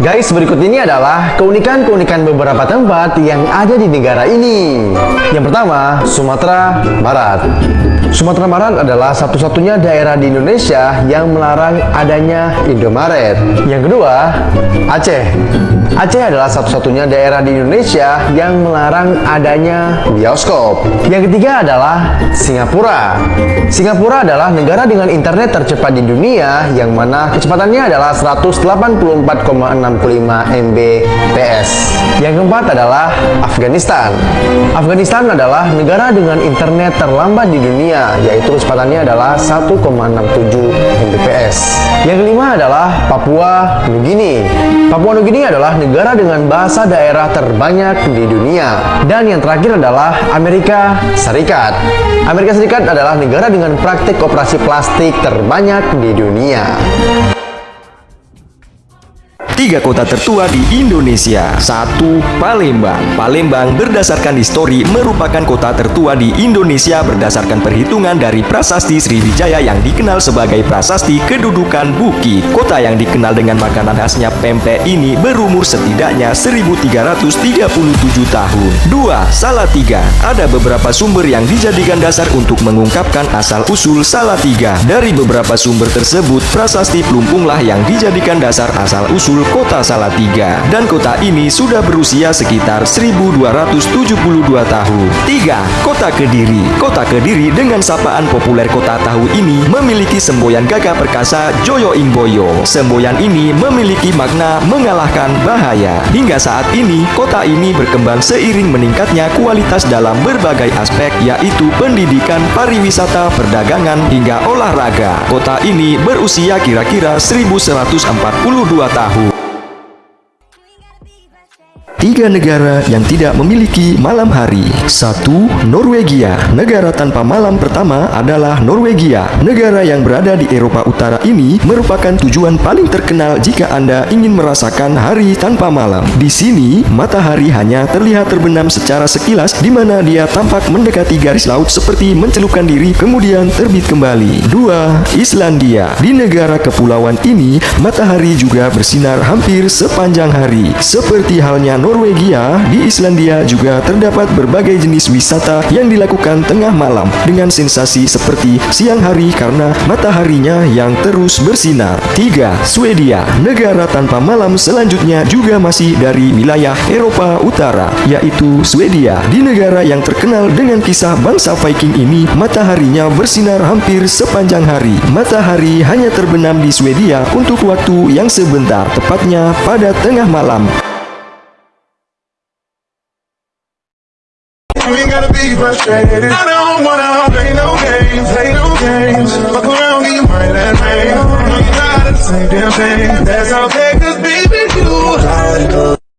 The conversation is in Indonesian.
Guys, berikut ini adalah keunikan-keunikan beberapa tempat yang ada di negara ini. Yang pertama, Sumatera Barat. Sumatera Barat adalah satu-satunya daerah di Indonesia yang melarang adanya Indomaret. Yang kedua, Aceh. Aceh adalah satu-satunya daerah di Indonesia yang melarang adanya bioskop. Yang ketiga adalah Singapura. Singapura adalah negara dengan internet tercepat di dunia yang mana kecepatannya adalah 184,6 65 Mbps. Yang keempat adalah Afghanistan. Afghanistan adalah negara dengan internet terlambat di dunia, yaitu kecepatannya adalah 1,67 Mbps. Yang kelima adalah Papua Nugini. Papua Nugini adalah negara dengan bahasa daerah terbanyak di dunia. Dan yang terakhir adalah Amerika Serikat. Amerika Serikat adalah negara dengan praktik operasi plastik terbanyak di dunia. Tiga kota tertua di Indonesia. Satu, Palembang. Palembang berdasarkan histori merupakan kota tertua di Indonesia berdasarkan perhitungan dari prasasti Sriwijaya yang dikenal sebagai prasasti kedudukan Buki. Kota yang dikenal dengan makanan khasnya pempek ini berumur setidaknya 1337 tahun. Dua, Salatiga. Ada beberapa sumber yang dijadikan dasar untuk mengungkapkan asal-usul Salatiga. Dari beberapa sumber tersebut, prasasti Plumpunglah yang dijadikan dasar asal-usul kota Salatiga dan kota ini sudah berusia sekitar 1272 tahun. 3. Kota Kediri Kota Kediri dengan sapaan populer kota tahu ini memiliki semboyan gagah perkasa Joyo Imboyo. Semboyan ini memiliki makna mengalahkan bahaya. Hingga saat ini, kota ini berkembang seiring meningkatnya kualitas dalam berbagai aspek yaitu pendidikan, pariwisata, perdagangan, hingga olahraga. Kota ini berusia kira-kira 1142 tahun. Tiga negara yang tidak memiliki malam hari. Satu, Norwegia. Negara tanpa malam pertama adalah Norwegia. Negara yang berada di Eropa Utara ini merupakan tujuan paling terkenal jika Anda ingin merasakan hari tanpa malam. Di sini, matahari hanya terlihat terbenam secara sekilas di mana dia tampak mendekati garis laut seperti mencelupkan diri kemudian terbit kembali. Dua, Islandia. Di negara kepulauan ini, matahari juga bersinar hampir sepanjang hari. Seperti halnya Norwegia Norwegia, di Islandia juga terdapat berbagai jenis wisata yang dilakukan tengah malam dengan sensasi seperti siang hari karena mataharinya yang terus bersinar. 3. Swedia, negara tanpa malam selanjutnya juga masih dari wilayah Eropa Utara, yaitu Swedia. Di negara yang terkenal dengan kisah bangsa Viking ini, mataharinya bersinar hampir sepanjang hari. Matahari hanya terbenam di Swedia untuk waktu yang sebentar, tepatnya pada tengah malam. You ain't gotta be frustrated. I don't wanna play no games, play no games. Fuck around, get mine and rain. No, you're not the same damn thing. That's okay, cause baby, you are.